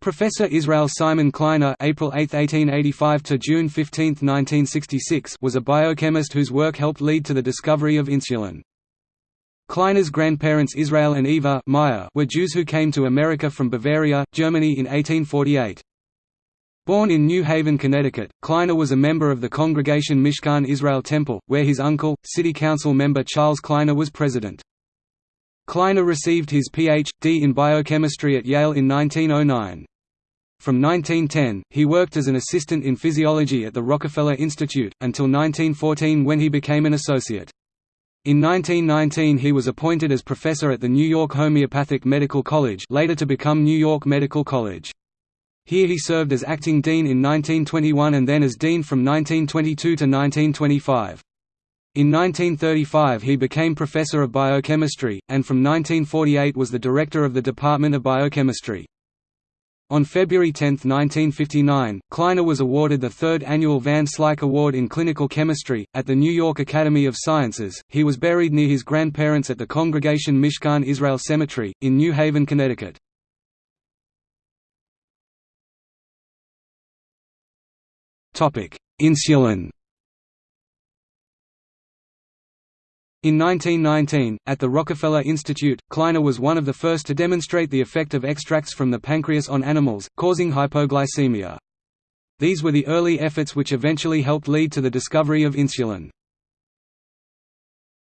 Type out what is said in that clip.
Professor Israel Simon Kleiner April 8, 1885 to June 15, 1966 was a biochemist whose work helped lead to the discovery of insulin. Kleiner's grandparents Israel and Eva Meyer were Jews who came to America from Bavaria, Germany in 1848. Born in New Haven, Connecticut, Kleiner was a member of the Congregation Mishkan Israel Temple, where his uncle, city council member Charles Kleiner was president. Kleiner received his Ph.D. in biochemistry at Yale in 1909. From 1910, he worked as an assistant in physiology at the Rockefeller Institute, until 1914 when he became an associate. In 1919 he was appointed as professor at the New York Homeopathic Medical College later to become New York Medical College. Here he served as acting dean in 1921 and then as dean from 1922 to 1925. In 1935 he became professor of biochemistry, and from 1948 was the director of the Department of Biochemistry. On February 10, 1959, Kleiner was awarded the third annual Van Slyke Award in Clinical Chemistry, at the New York Academy of Sciences. He was buried near his grandparents at the Congregation Mishkan Israel Cemetery, in New Haven, Connecticut. Insulin In 1919, at the Rockefeller Institute, Kleiner was one of the first to demonstrate the effect of extracts from the pancreas on animals, causing hypoglycemia. These were the early efforts which eventually helped lead to the discovery of insulin.